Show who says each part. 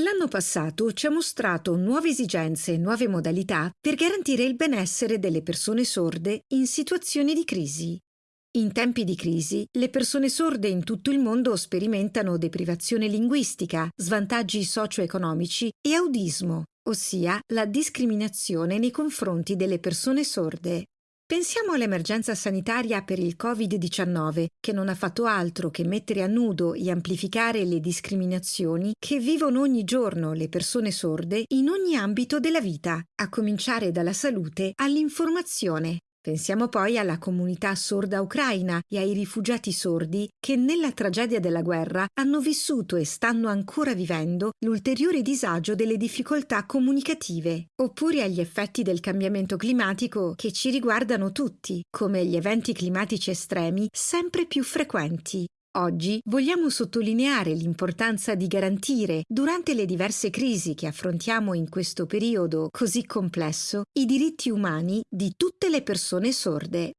Speaker 1: L'anno passato ci ha mostrato nuove esigenze e nuove modalità per garantire il benessere delle persone sorde in situazioni di crisi. In tempi di crisi, le persone sorde in tutto il mondo sperimentano deprivazione linguistica, svantaggi socio-economici e audismo, ossia la discriminazione nei confronti delle persone sorde. Pensiamo all'emergenza sanitaria per il Covid-19, che non ha fatto altro che mettere a nudo e amplificare le discriminazioni che vivono ogni giorno le persone sorde in ogni ambito della vita, a cominciare dalla salute all'informazione. Pensiamo poi alla comunità sorda ucraina e ai rifugiati sordi che nella tragedia della guerra hanno vissuto e stanno ancora vivendo l'ulteriore disagio delle difficoltà comunicative, oppure agli effetti del cambiamento climatico che ci riguardano tutti, come gli eventi climatici estremi sempre più frequenti, Oggi vogliamo sottolineare l'importanza di garantire, durante le diverse crisi che affrontiamo in questo periodo così complesso, i diritti umani di tutte le persone sorde.